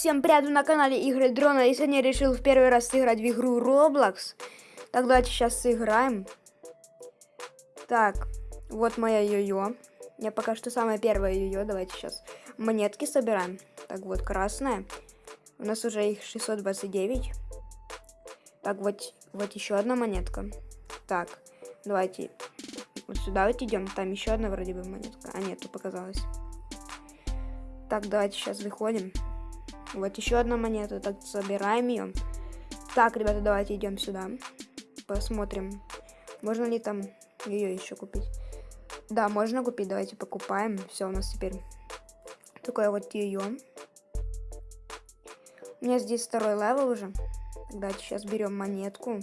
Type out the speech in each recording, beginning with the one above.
Всем привет, на канале Игры Дрона. И сегодня решил в первый раз сыграть в игру Roblox. Так, давайте сейчас сыграем. Так, вот моя йо-йо. Я пока что самая первая йо-йо. Давайте сейчас монетки собираем. Так, вот красная. У нас уже их 629. Так, вот, вот еще одна монетка. Так, давайте вот сюда вот идем. Там еще одна вроде бы монетка. А, нету, показалось. Так, давайте сейчас выходим. Вот еще одна монета. Так, собираем ее. Так, ребята, давайте идем сюда. Посмотрим, можно ли там ее еще купить. Да, можно купить. Давайте покупаем. Все, у нас теперь такое вот ее. У меня здесь второй level уже. Давайте сейчас берем монетку.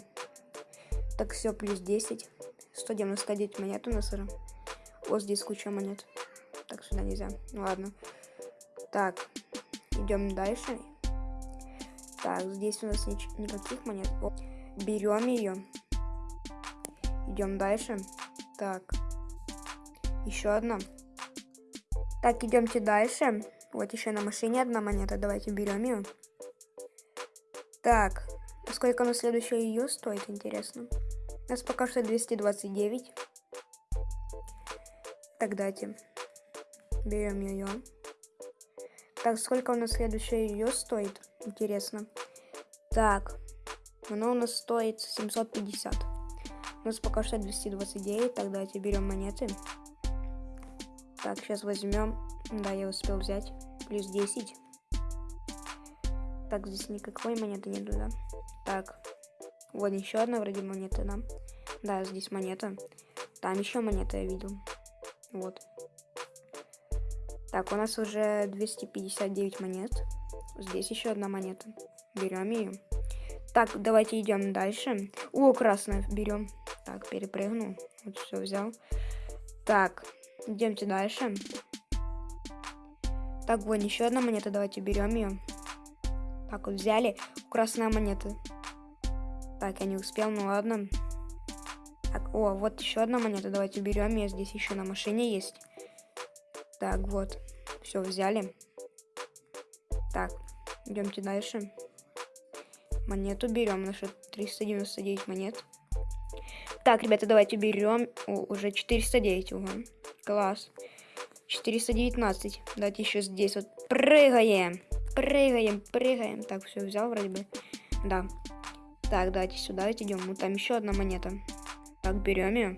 Так, все, плюс 10. 199 монет у нас уже. Вот здесь куча монет. Так, сюда нельзя. Ну, ладно. Так, идем дальше. Так, здесь у нас ни никаких монет. Берем ее. Идем дальше. Так, еще одна. Так, идемте дальше. Вот еще на машине одна монета. Давайте берем ее. Так, сколько на следующая ее стоит, интересно. У нас пока что 229. Так, дайте. Берем ее. Так, сколько у нас следующее ее стоит? Интересно. Так, оно у нас стоит 750. У нас пока что 229. Так, давайте берем монеты. Так, сейчас возьмем. Да, я успел взять. Плюс 10. Так, здесь никакой монеты нету, да? Так, вот еще одна вроде монета, да? Да, здесь монета. Там еще монета я видел. Вот. Так, у нас уже 259 монет. Здесь еще одна монета. Берем ее. Так, давайте идем дальше. О, красная берем. Так, перепрыгнул. Вот все взял. Так, идемте дальше. Так, вот еще одна монета. Давайте берем ее. Так, вот взяли. Красная монета. Так, я не успел, ну ладно. Так, о, вот еще одна монета. Давайте берем ее. Здесь еще на машине есть. Так, вот. Все, взяли. Так, идемте дальше. Монету берем. Наши 399 монет. Так, ребята, давайте берем. О, уже 409. Угу. Класс. 419. Давайте еще здесь вот прыгаем. Прыгаем, прыгаем. Так, все, взял вроде бы. Да. Так, давайте сюда идем. Ну, там еще одна монета. Так, берем ее.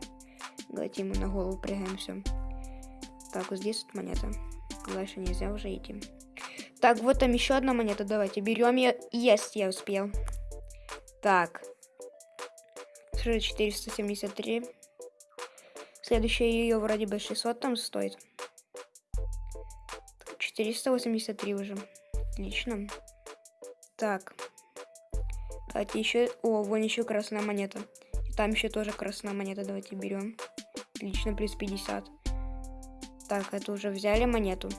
Давайте ему на голову прыгаем, все. Так, вот здесь вот монета. Дальше нельзя уже идти. Так, вот там еще одна монета. Давайте берем ее. Есть, я успел. Так. 473. Следующая ее вроде бы 600 там стоит. 483 уже. Отлично. Так. Давайте еще... О, вон еще красная монета. И там еще тоже красная монета. Давайте берем. Отлично, плюс 50. Так, это уже взяли монету.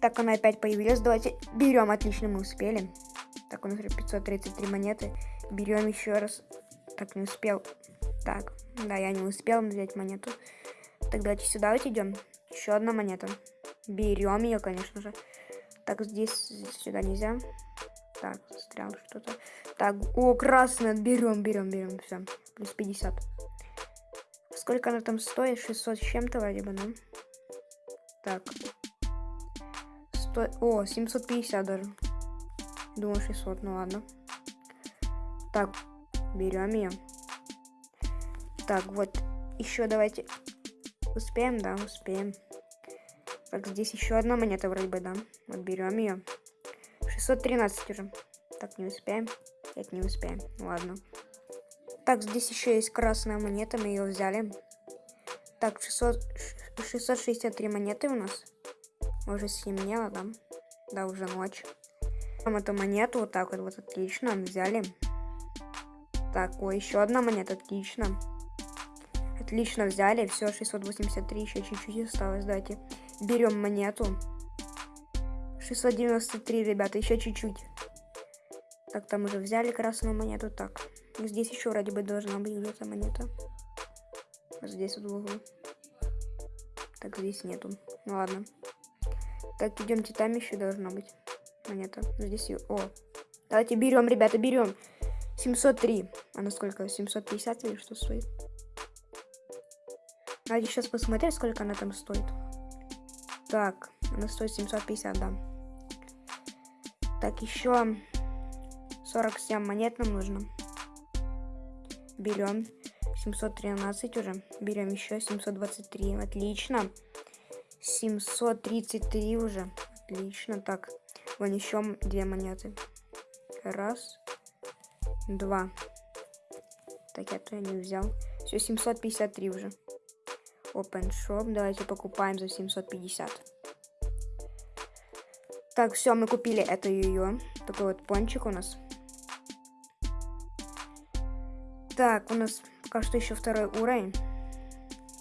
Так, она опять появилась. Давайте берем. Отлично, мы успели. Так, у нас 533 монеты. Берем еще раз. Так, не успел. Так, да, я не успел взять монету. Так, давайте сюда вот идем. Еще одна монета. Берем ее, конечно же. Так, здесь сюда нельзя. Так, застрял что-то. Так, о, красная. Берем, берем, берем. Все, плюс 50. Сколько она там стоит? 600 с чем-то вроде бы, да? Так. Сто... О, 750 даже. Думаю, 600, ну ладно. Так, берем ее. Так, вот. Еще давайте. Успеем, да, успеем. Так, здесь еще одна монета вроде бы, да. Вот берем ее. 613 уже. Так, не успеем. Это не успеем. Ладно. Так, здесь еще есть красная монета, мы ее взяли. Так, 600, 663 монеты у нас. Уже стемнело, да? Да, уже ночь. Там эту монету, вот так вот, вот отлично, взяли. Так, о, еще одна монета, отлично. Отлично взяли, все, 683, еще чуть-чуть осталось, давайте. Берем монету. 693, ребята, еще чуть-чуть. Так, там уже взяли красную монету, так. Здесь еще вроде бы должна быть где-то монета. Здесь вот в углу. Так, здесь нету. Ну ладно. Так, идемте, там еще должно быть. монета. Здесь ее... О, давайте берем, ребята, берем. 703. Она сколько? 750 или что стоит? Надо сейчас посмотреть, сколько она там стоит. Так, она стоит 750, да. Так, еще 47 монет нам нужно. Берем 713 уже. Берем еще 723. Отлично. 733 уже. Отлично. Так, вон две монеты. Раз, два. Так, я то не взял. Все, 753 уже. Open Shop. Давайте покупаем за 750. Так, все, мы купили это ее. Такой вот пончик у нас. Так, у нас пока что еще второй уровень.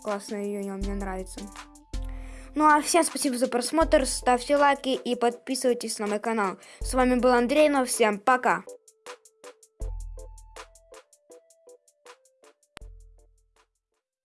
Классно ее, мне нравится. Ну а всем спасибо за просмотр, ставьте лайки и подписывайтесь на мой канал. С вами был Андрей, но всем пока!